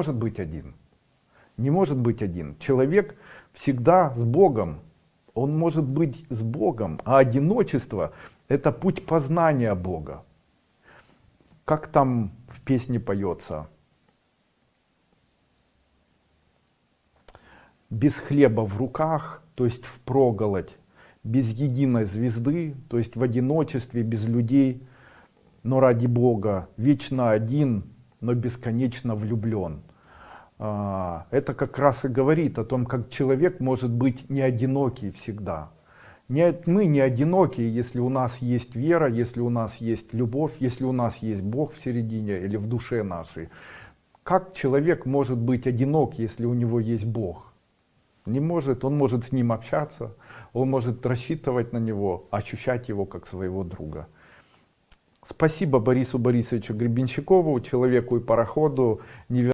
может быть один. Не может быть один. Человек всегда с Богом. Он может быть с Богом, а одиночество — это путь познания Бога. Как там в песне поется? Без хлеба в руках, то есть в проголодь, без единой звезды, то есть в одиночестве, без людей, но ради Бога, вечно один, но бесконечно влюблен. А, это как раз и говорит о том, как человек может быть не одинокий всегда. Не, мы не одинокие, если у нас есть вера, если у нас есть любовь, если у нас есть Бог в середине или в душе нашей. Как человек может быть одинок, если у него есть Бог? Не может, он может с ним общаться, он может рассчитывать на него, ощущать его как своего друга. Спасибо Борису Борисовичу Гребенщикову, человеку и пароходу.